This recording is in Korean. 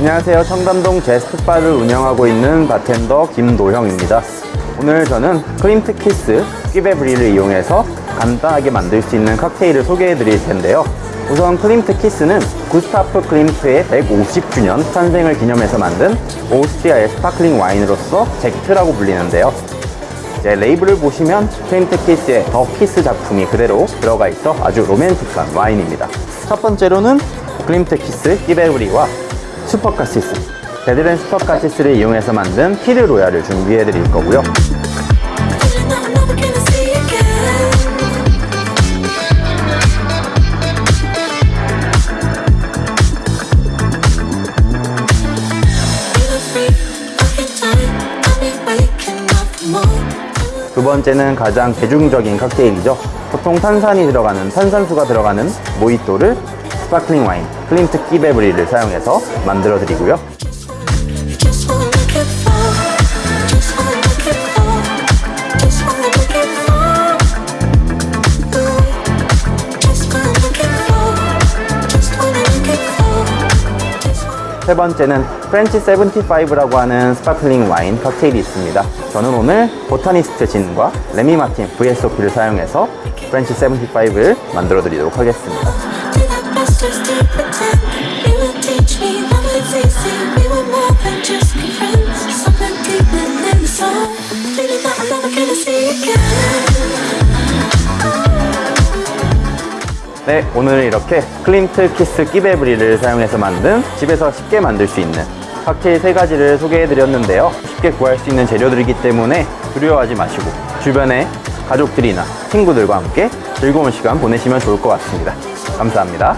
안녕하세요. 청담동 제스트바를 운영하고 있는 바텐더 김노형입니다. 오늘 저는 클림트 키스 Cuvée Brut를 이용해서 간단하게 만들 수 있는 칵테일을 소개해 드릴 텐데요. 우선 클림트 키스는 구스타프 클림트의 150주년 탄생을 기념해서 만든 오스트리아의 스파클링 와인으로서 Sekt라고 불리는데요. 이제 레이블을 보시면 클림트 키스의 The Kiss 작품이 그대로 들어가 있어 아주 로맨틱한 와인입니다. 첫 번째로는 클림트 키스 Cuvée Brut와 슈퍼카시스 베드렌 슈퍼카시스를 이용해서 만든 Kir Royal을 준비해 드릴 거고요. 두 번째는 가장 대중적인 칵테일이죠. 보통 탄산이 들어가는 탄산수가 들어가는 모히또를 스파클링 와인 클림트 Cuvée Brut를 사용해서 만들어 드리고요. 세 번째는 French 75라고 하는 스파클링 와인 칵테일이 있습니다. 저는 오늘 보타니스트 진과 레미 마틴 VSOP를 사용해서 French 75를 만들어 드리도록 하겠습니다. 네, 오늘 이렇게 클림트 키스 Cuvée Brut를 사용해서 만든 집에서 쉽게 만들 수 있는 칵테일 세 가지를 소개해 드렸는데요. 쉽게 구할 수 있는 재료들이기 때문에 두려워하지 마시고 주변에 가족들이나 친구들과 함께 즐거운 시간 보내시면 좋을 것 같습니다. 감사합니다.